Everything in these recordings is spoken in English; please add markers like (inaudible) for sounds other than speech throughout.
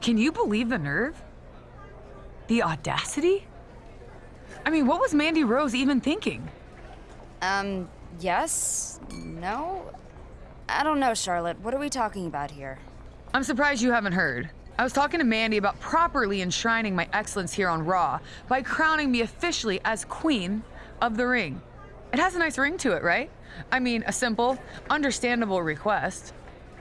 Can you believe the nerve? The audacity? I mean, what was Mandy Rose even thinking? Um, yes? No? I don't know, Charlotte. What are we talking about here? I'm surprised you haven't heard. I was talking to Mandy about properly enshrining my excellence here on Raw by crowning me officially as Queen of the Ring. It has a nice ring to it, right? I mean, a simple, understandable request.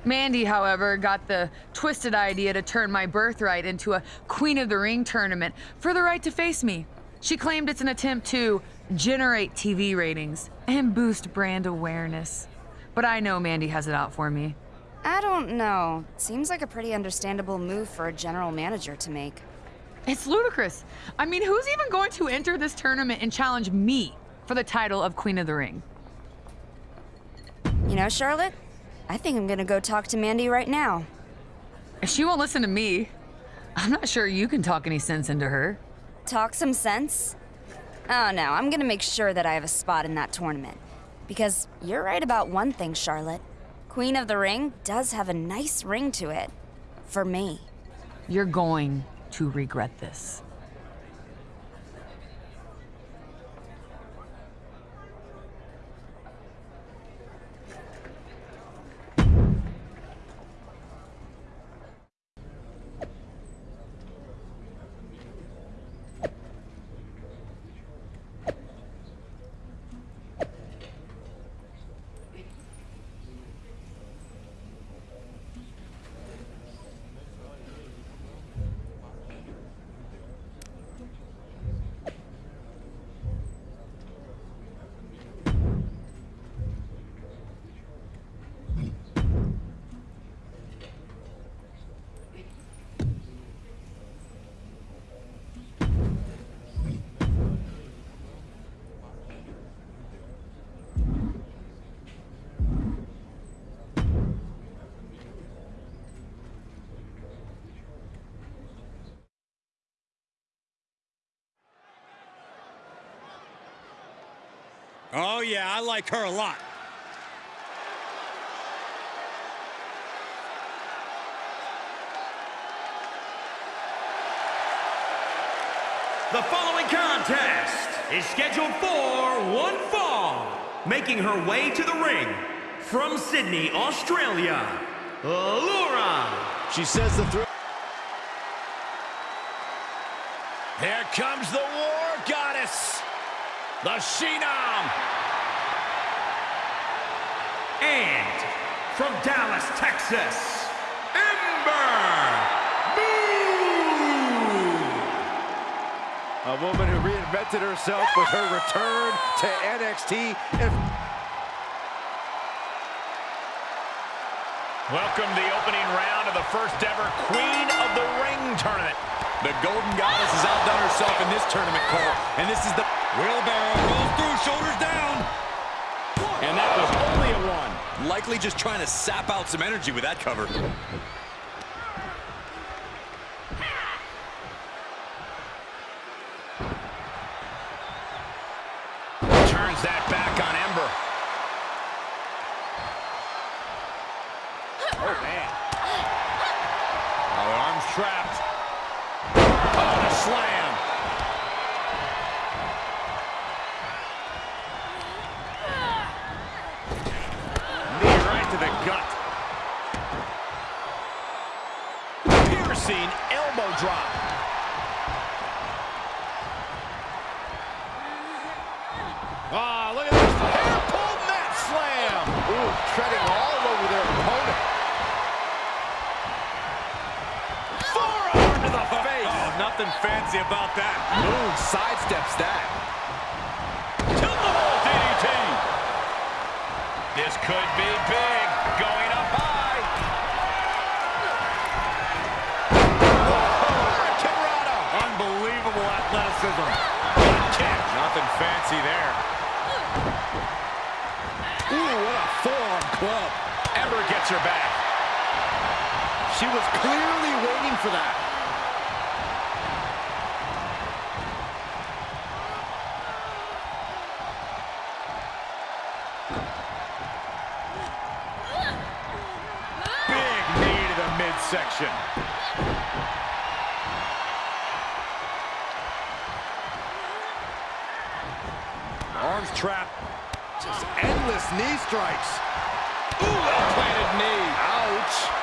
Mandy, however, got the twisted idea to turn my birthright into a Queen of the Ring tournament for the right to face me. She claimed it's an attempt to generate TV ratings and boost brand awareness. But I know Mandy has it out for me. I don't know. Seems like a pretty understandable move for a general manager to make. It's ludicrous. I mean, who's even going to enter this tournament and challenge me for the title of Queen of the Ring? You know, Charlotte, I think I'm gonna go talk to Mandy right now. If she won't listen to me, I'm not sure you can talk any sense into her. Talk some sense? Oh no, I'm gonna make sure that I have a spot in that tournament. Because you're right about one thing, Charlotte. Queen of the Ring does have a nice ring to it. For me. You're going to regret this. Oh, yeah, I like her a lot. The following contest is scheduled for one fall. Making her way to the ring from Sydney, Australia, Laura. She says the throw. Here comes the War Goddess, the Phenom. And from Dallas, Texas, Ember Moon. A woman who reinvented herself with her return to NXT. Welcome to the opening round of the first ever Queen of the Ring tournament. The Golden Goddess has outdone herself in this tournament, Cole. And this is the... Wheelbarrow rolls through, shoulders down. And that was only a one. Likely just trying to sap out some energy with that cover. Ah, look at this. Hair pulled mat slam. ooh, treading all over their opponent. Forearm to the face. Oh, nothing fancy about that. Moon sidesteps that. Tilt-a-whirl DDT. This could be big. Going up high. Hurricanrana. Unbelievable athleticism. Good kick. Nothing fancy there. Ooh, what a forearm club. Ember gets her back. She was clearly waiting for that. Big knee to the midsection. Arms trap. Just endless knee strikes. Ooh, well-planted knee. Ouch.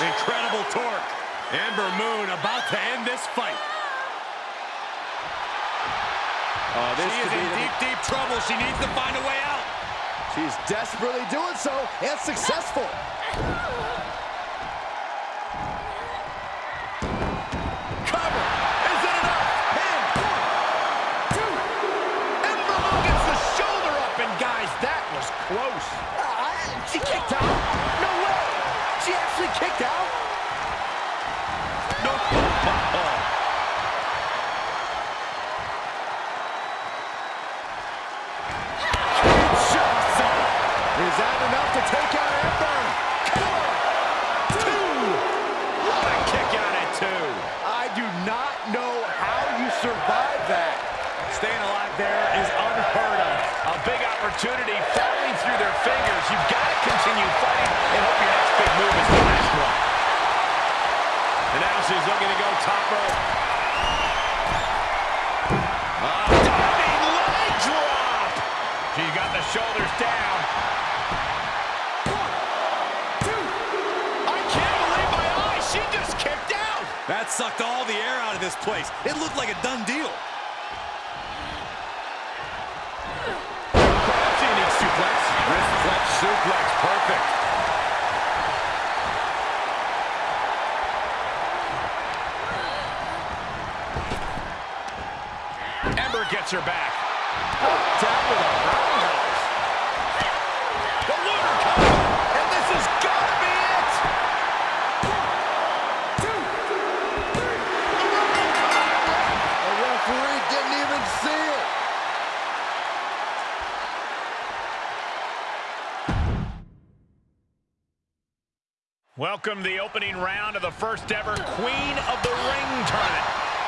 Incredible torque. Ember Moon about to end this fight. Oh, this She is in deep, deep trouble. She needs to find a way out. She's desperately doing so and successful. She's looking to go top rope. Ah, diving leg drop. She got the shoulders down. One, two. I can't believe my eyes. She just kicked out. That sucked all the air out of this place. It looked like a done deal. That's a unique suplex. Wrist flex suplex, perfect. Ember gets her back. Down with a roundhouse. The lunar cover, and this has got to be it. The referee didn't even see it. Welcome to the opening round of the first ever Queen of the Ring.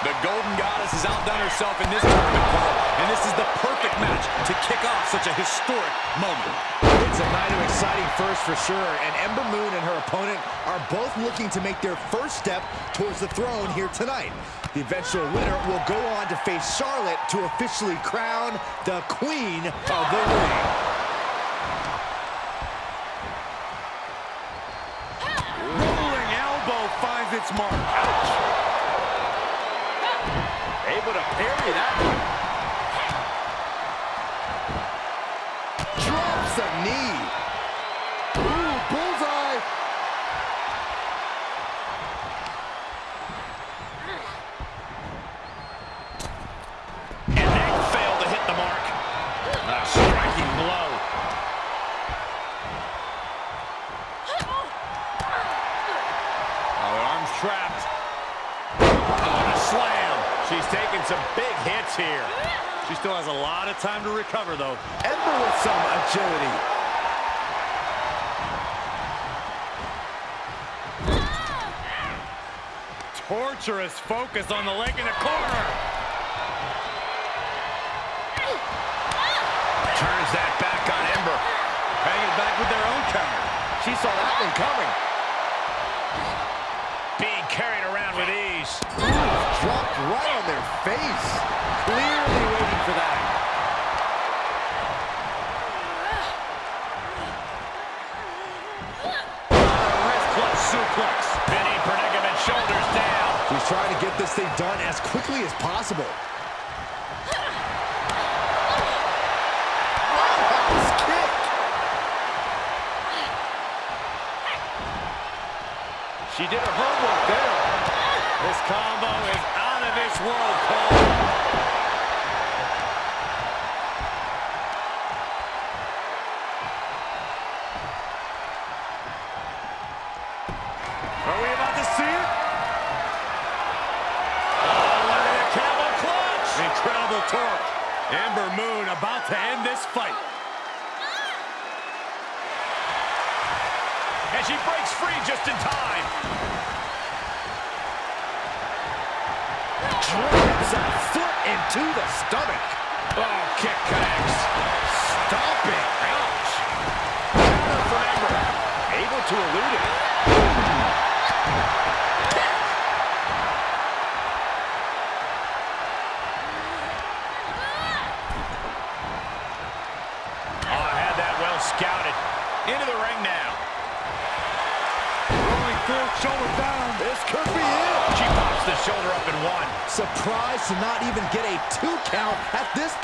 The Golden Goddess has outdone herself in this tournament, Cole, and this is the perfect match to kick off such a historic moment. It's a night of exciting first for sure, and Ember Moon and her opponent are both looking to make their first step towards the throne here tonight. The eventual winner will go on to face Charlotte to officially crown the Queen of the Ring. Rolling elbow finds its mark. Ouch. Able to parry that one. Drops a knee. Ooh, bullseye. Taking some big hits here. She still has a lot of time to recover, though. Ember with some agility. Torturous focus on the leg in the corner. Turns that back on Ember. Hanging back with their own counter. She saw that one coming. Dropped right on their face. Clearly waiting for that. Wrist clutch suplex. Spinning predicament, shoulders down. She's trying to get this thing done as quickly as possible. She did her homework there. This combo is out of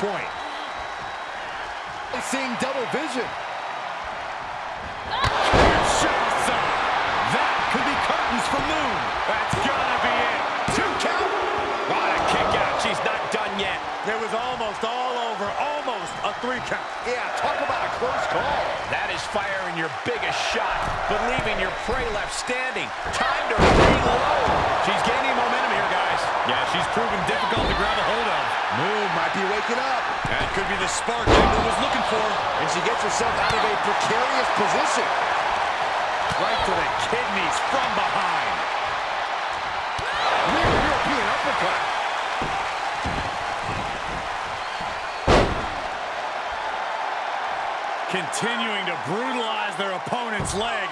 point. Seeing double vision. That could be curtains for Moon. That's gotta be done yet. It was almost all over. Almost a three count. Yeah, talk about a close call. That is firing your biggest shot, but leaving your prey left standing. Time to reload. She's gaining momentum here, guys. Yeah, she's proven difficult to grab a hold of. Moon might be waking up. That could be the spark Ember was looking for. And she gets herself out of a precarious position. Right to the kidneys from behind. Rear European uppercut. Continuing to brutalize their opponent's leg.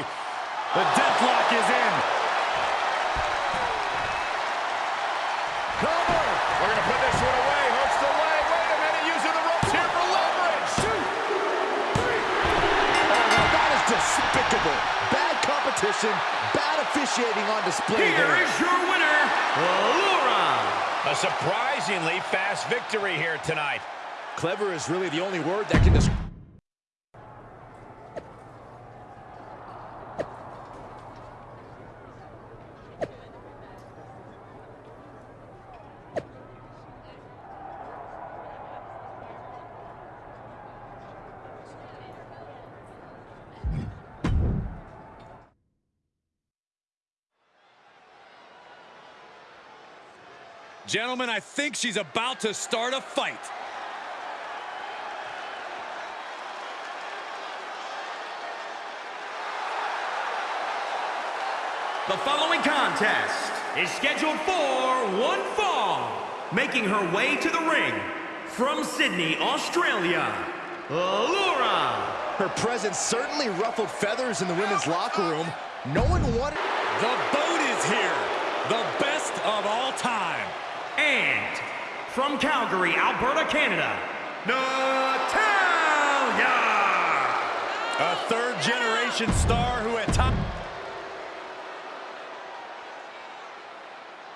The deathlock is in. Cover. We're going to put this one away. Hooks the leg. Wait a minute. Using the ropes here for leverage. Oh, now that is despicable. Bad competition, bad officiating on display Here there. is your winner, Laura. A surprisingly fast victory here tonight. Clever is really the only word that can describe. Gentlemen, I think she's about to start a fight. The following contest is scheduled for one fall. Making her way to the ring from Sydney, Australia, Laura. Her presence certainly ruffled feathers in the women's locker room. No one wanted... The boat is here. The best of all time. And from Calgary, Alberta, Canada, Natalya. A third generation star who at top...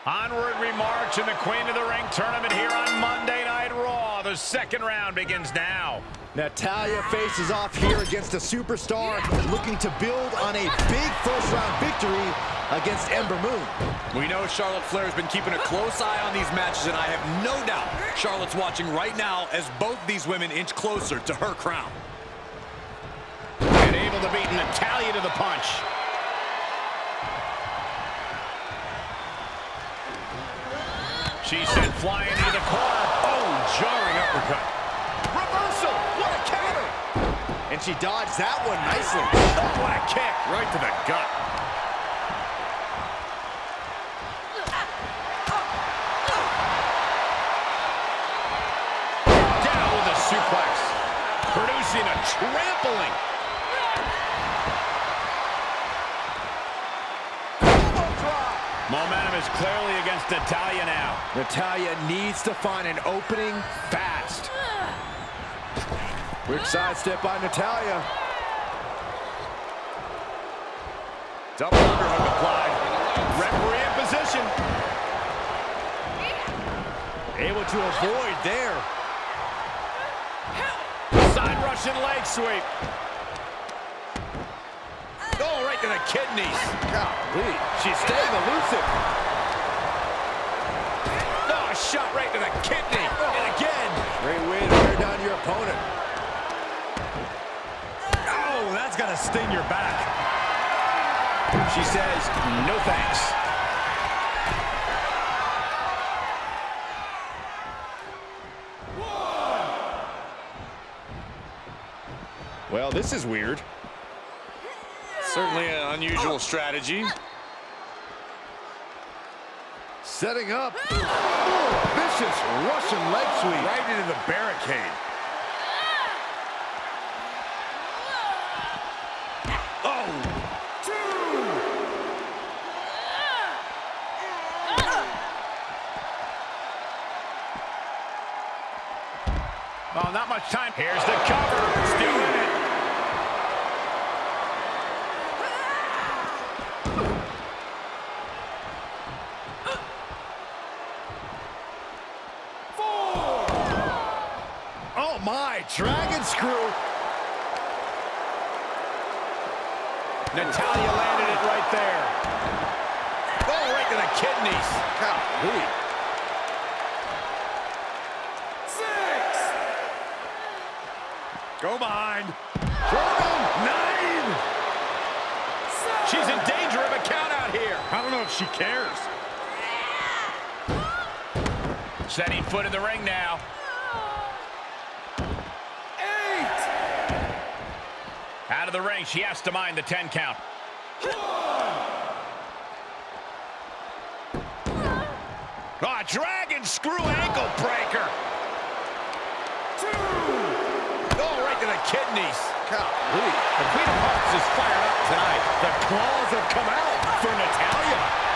Onward we march in the Queen of the Ring tournament here on Monday Night Raw. The second round begins now. Natalya faces off here against a superstar looking to build on a big first-round victory against Ember Moon. We know Charlotte Flair has been keeping a close eye on these matches, and I have no doubt Charlotte's watching right now as both these women inch closer to her crown. And able to beat Natalya to the punch. She's sent flying into the corner. Oh, jarring uppercut. Reversal. What a counter. And she dodged that one nicely. Oh, what a kick. Right to the gut. Trampling. Momentum is clearly against Natalya now. Natalya needs to find an opening fast. Quick sidestep by Natalya. Double underhook applied. Referee in position. Able to avoid there. Russian leg sweep. Oh, right to the kidneys. Golly, she's staying elusive. Oh, a shot right to the kidney. And again. Great way to wear down your opponent. Oh, that's got to sting your back. She says, no thanks. Well, this is weird. Certainly an unusual strategy. Setting up. Ooh, vicious Russian leg sweep. Right into the barricade. Oh, Oh, not much time. Here's the cover. Still in it. Oh, my. Dragon screw. Natalya landed it right there. Oh, right to the kidneys. Golly. Go behind. Jordan, Nine. She's in danger of a count out here. I don't know if she cares. Setting foot in the ring now. Eight. Out of the ring, she has to mind the 10 count. Ah, dragon screw ankle breaker. Oh, right to the kidneys. Golly. The Queen of Hearts is fired up tonight. The claws have come out for Natalya.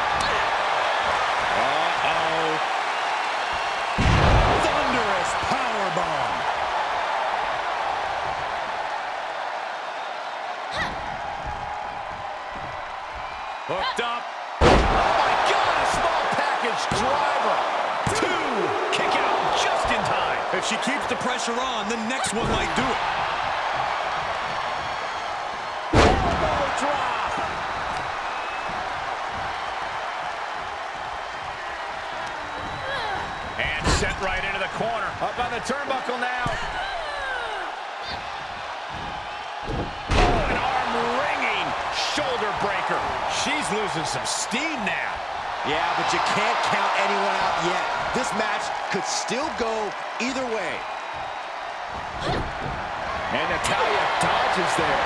If she keeps the pressure on, the next one might do it. Elbow drop. And sent right into the corner. Up on the turnbuckle now. Oh, an arm-wringing shoulder breaker. She's losing some steam now. Yeah, but you can't count anyone out yet. This match could still go either way. And Natalya dodges there.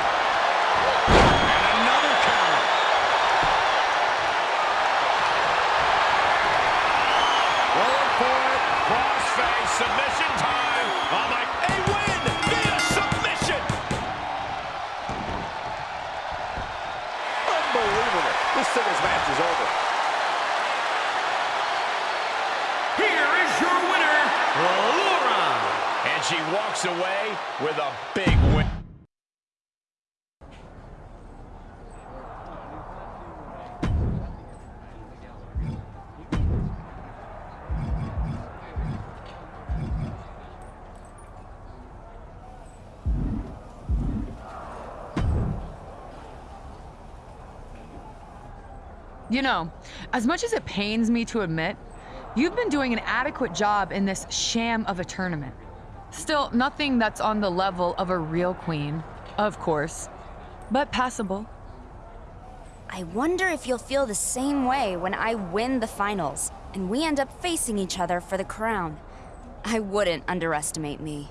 Another. Going for. Crossface submission time. Oh my, a win via submission. Unbelievable. This singles match is over. Here is your winner, Laura. And she walks away with a big win. You know, as much as it pains me to admit, you've been doing an adequate job in this sham of a tournament. Still, nothing that's on the level of a real queen, of course, but passable. I wonder if you'll feel the same way when I win the finals. and we end up facing each other for the crown. I wouldn't underestimate me.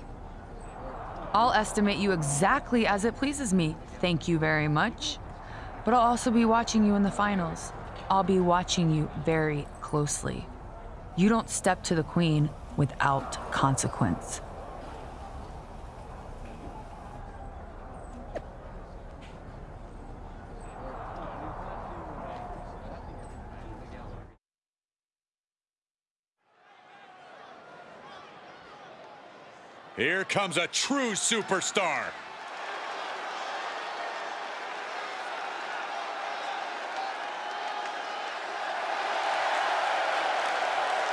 I'll estimate you exactly as it pleases me. Thank you very much. But I'll also be watching you in the finals. I'll be watching you very closely. You don't step to the queen without consequence. Here comes a true superstar.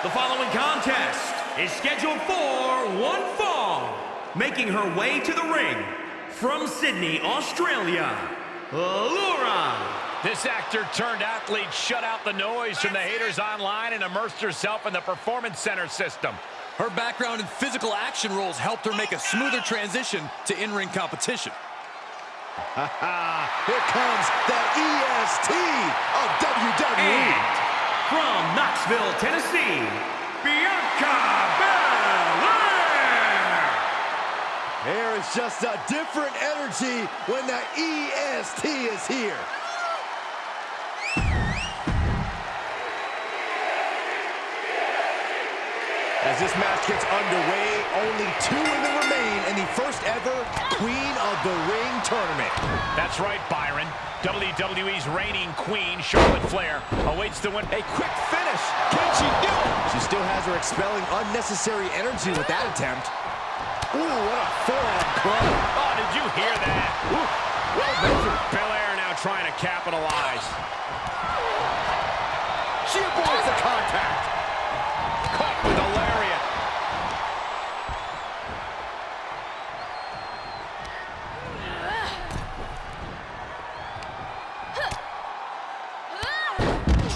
The following contest is scheduled for one fall. Making her way to the ring from Sydney, Australia, Laura. This actor turned athlete shut out the noise from the haters online and immersed herself in the Performance Center system. Her background in physical action roles helped her make a smoother transition to in-ring competition. (laughs) Here comes the EST of WWE. And from Knoxville, Tennessee, Bianca Belair. There is just a different energy when the EST is here. As this match gets underway, only two them remain in the first ever Queen of the Ring tournament. That's right, Byron. WWE's reigning queen, Charlotte Flair, awaits the win. A quick finish. Can she do it? She still has her expelling unnecessary energy with that attempt. Ooh, what a forearm club. Oh, did you hear that? Ooh, well measured. Belair now trying to capitalize. She avoids the contact. Caught with a lariat.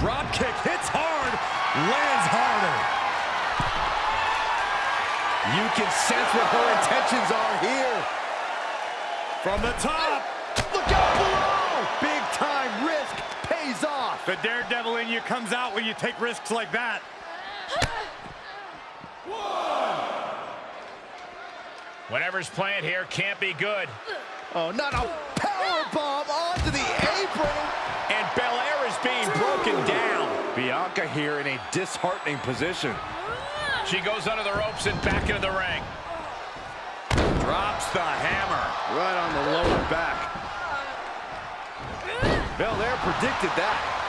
Drop kick hits hard, lands harder. You can sense what her intentions are here. From the top, look out below. Big time risk pays off. The daredevil in you comes out when you take risks like that. Whatever's playing here can't be good. Oh, not a power bomb onto the apron. And Belair is being broken down. Bianca here in a disheartening position. She goes under the ropes and back into the ring. Drops the hammer. Right on the lower back. Belair predicted that.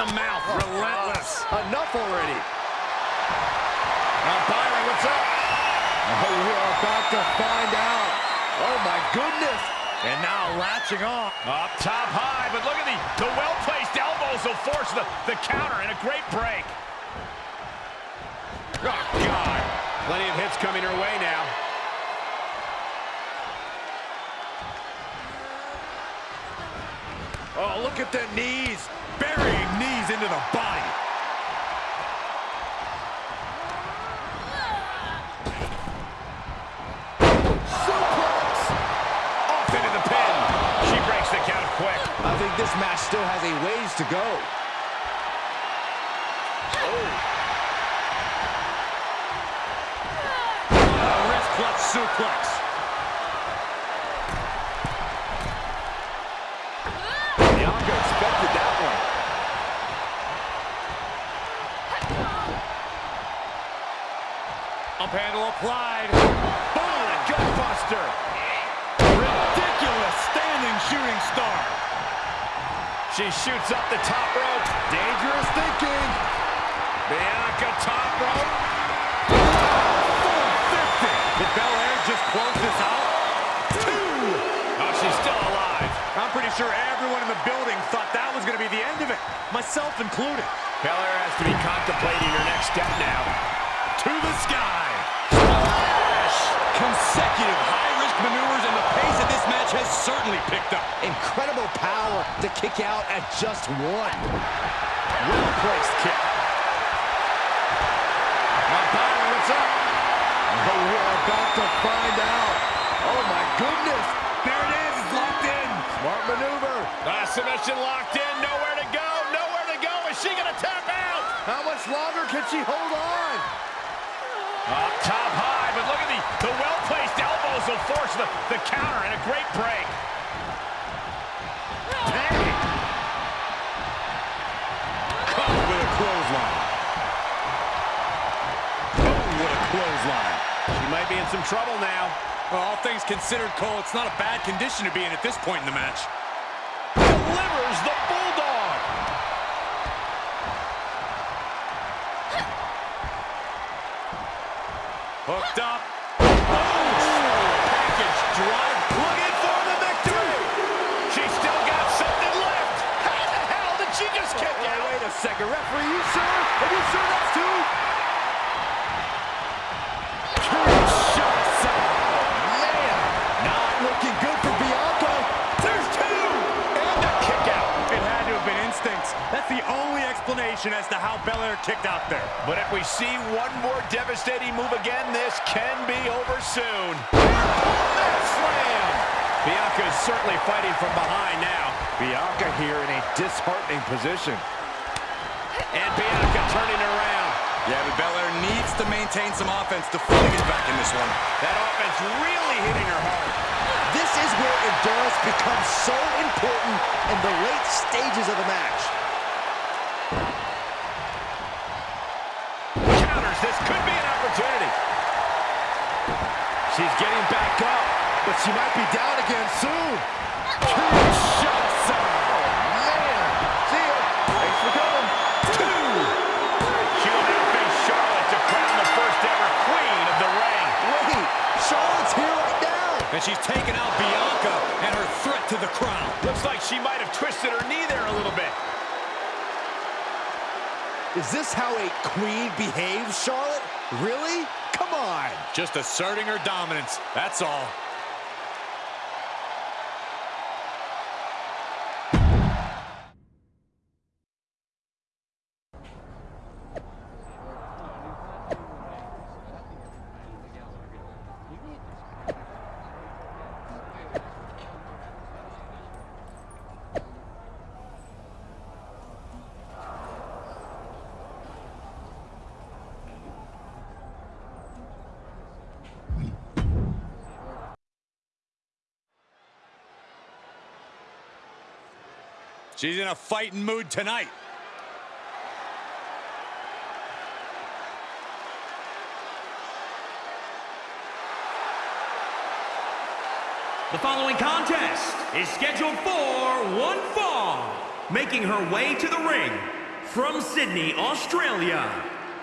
In the mouth. Relentless. Uh, enough already. Now, Byron, what's up? Oh, we're about to find out. Oh, my goodness. And now latching on. Up top high, but look at the, the well-placed elbows will force the, the counter and a great break. Oh, God. Plenty of hits coming her way now. Oh, look at the knees. Burying knees into the body. Suplex. Off into the pin. She breaks the count quick. I think this match still has a ways to go. Oh. A wrist clutch suplex. Bianca expected that one. Up handle applied. Boom, gutbuster. Ridiculous standing shooting star. She shoots up the top rope. Dangerous thinking. Bianca top rope. 450. Did Belair just close this out? Two. Oh, she's still alive. I'm pretty sure everyone in the building thought that was going to be the end of it, myself included. Belair has to be contemplating her next step now. To the sky. Splash. Consecutive high-risk maneuvers, and the pace of this match has certainly picked up. Incredible power to kick out at just one. Well-placed kick. Now, Byron, what's up? Oh, we're about to find out. Oh, my goodness. There it is. It's locked in. Smart maneuver. Uh, submission locked in. Nowhere to go. Nowhere to go. Is she going to tap out? How much longer can she hold on? Up top high, but look at the, the well-placed elbows will force the, the counter and a great break. Dang. Caught with a clothesline. Oh, what a clothesline. She might be in some trouble now. Well, all things considered, Cole, it's not a bad condition to be in at this point in the match. Delivers the Bulldog. Hooked up. Second. Referee, you sure? Are you sure that's two? Shots out. Man, not looking good for Bianca. There's two. And a kick out. It had to have been instincts. That's the only explanation as to how Belair kicked out there. But if we see one more devastating move again, this can be over soon. Slam! Bianca is certainly fighting from behind now. Bianca here in a disheartening position. Yeah, but Belair needs to maintain some offense to fully get back in this one. That offense really hitting her hard. This is where endurance becomes so important in the late stages of the match. Counters, this could be an opportunity. She's getting back up. But she might be down again soon. Charlotte's here right now. And she's taken out Bianca and her threat to the crown. Looks like she might have twisted her knee there a little bit. Is this how a queen behaves, Charlotte? Really? Come on. Just asserting her dominance. That's all. She's in a fighting mood tonight. The following contest is scheduled for one fall. Making her way to the ring from Sydney, Australia,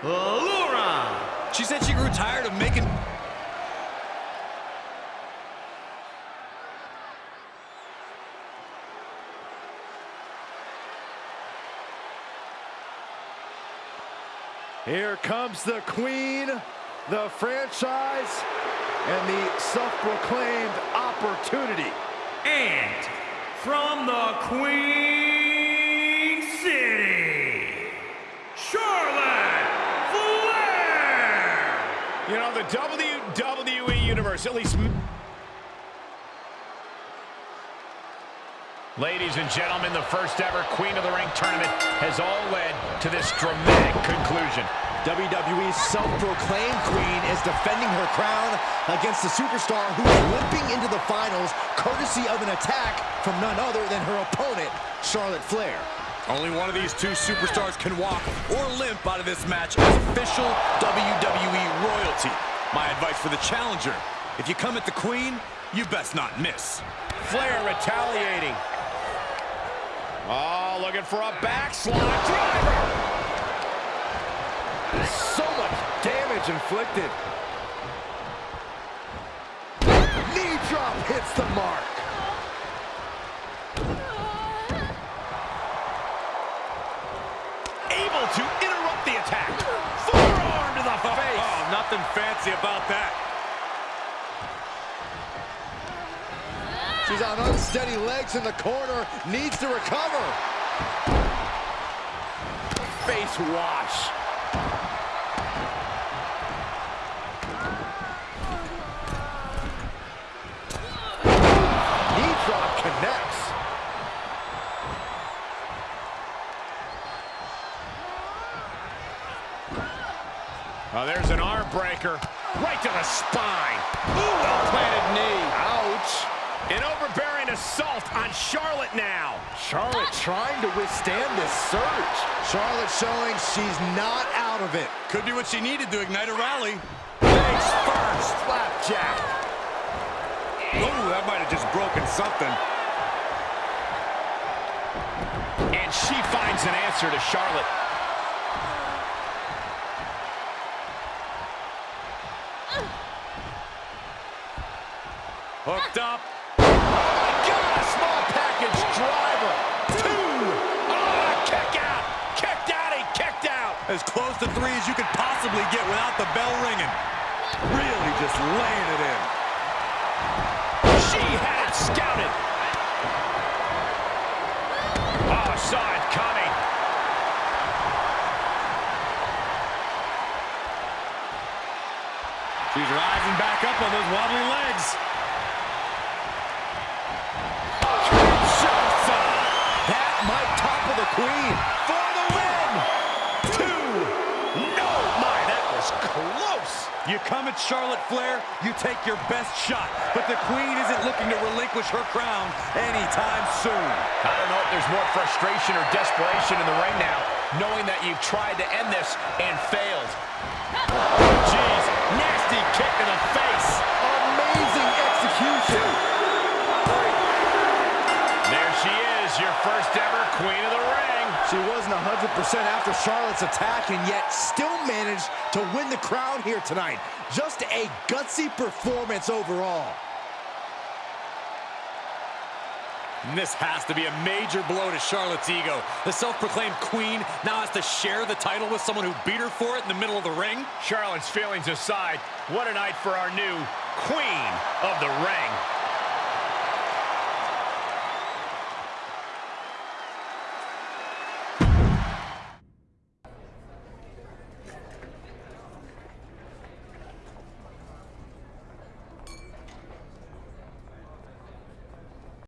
Laura. She said she grew tired of making... Here comes the queen, the franchise, and the self-proclaimed opportunity. And from the Queen City, Charlotte Flair. You know, the WWE Universe, at least... Ladies and gentlemen, the first ever Queen of the Ring tournament has all led to this dramatic conclusion. WWE's self-proclaimed queen is defending her crown against the superstar who's limping into the finals courtesy of an attack from none other than her opponent, Charlotte Flair. Only one of these two superstars can walk or limp out of this match as official WWE royalty. My advice for the challenger, if you come at the queen, you best not miss. Flair retaliating. Oh, looking for a backslide driver. So much damage inflicted. Knee drop hits the mark. Able to interrupt the attack. Forearm to the face. Oh, nothing fancy about that. She's on unsteady legs in the corner, needs to recover. Face wash. Connects. Oh, there's an arm breaker right to the spine. Ooh, well-planted knee. Ow. An assault on Charlotte now. Charlotte trying to withstand this surge. Charlotte showing she's not out of it. Could be what she needed to ignite a rally. Face first. Flapjack. Ooh, that might have just broken something. And she finds an answer to Charlotte. Hooked up. Small package driver. Two. Oh, kick out. Kicked out. He kicked out. As close to three as you could possibly get without the bell ringing. Really just laying it in. She had it scouted. Oh, saw it coming. She's rising back up on those wobbly legs. Queen for the win. Two. No, my, that was close. You come at Charlotte Flair, you take your best shot. But the queen isn't looking to relinquish her crown anytime soon. I don't know if there's more frustration or desperation in the ring now, knowing that you've tried to end this and failed. Jeez, nasty kick in the face. Amazing execution. There she is, your first ever queen of the ring. She wasn't 100% after Charlotte's attack and yet still managed to win the crown here tonight. Just a gutsy performance overall. And this has to be a major blow to Charlotte's ego. The self-proclaimed queen now has to share the title with someone who beat her for it in the middle of the ring. Charlotte's feelings aside, what a night for our new queen of the ring.